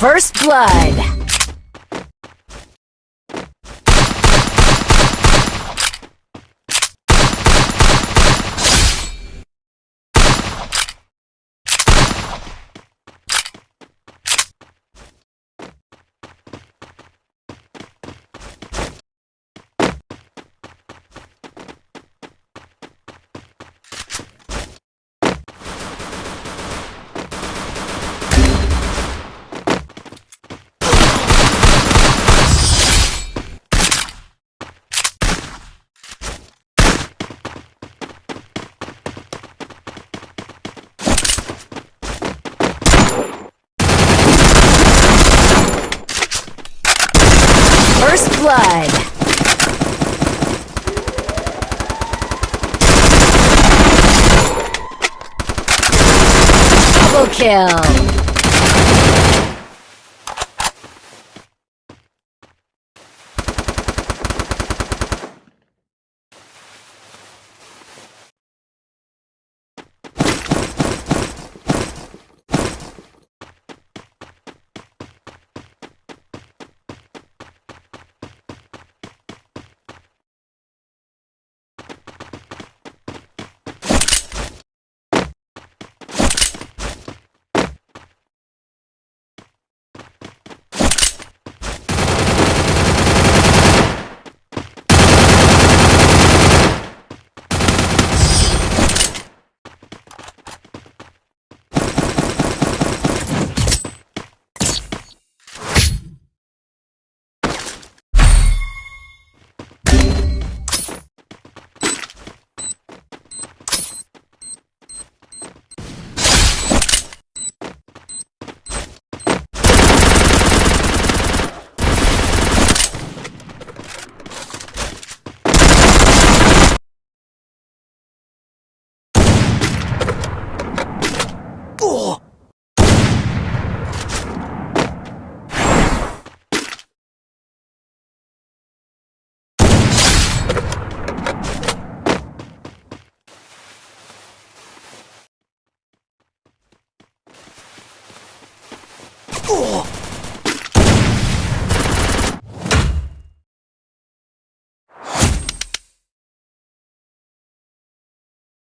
First blood. First blood. Double kill. Oh!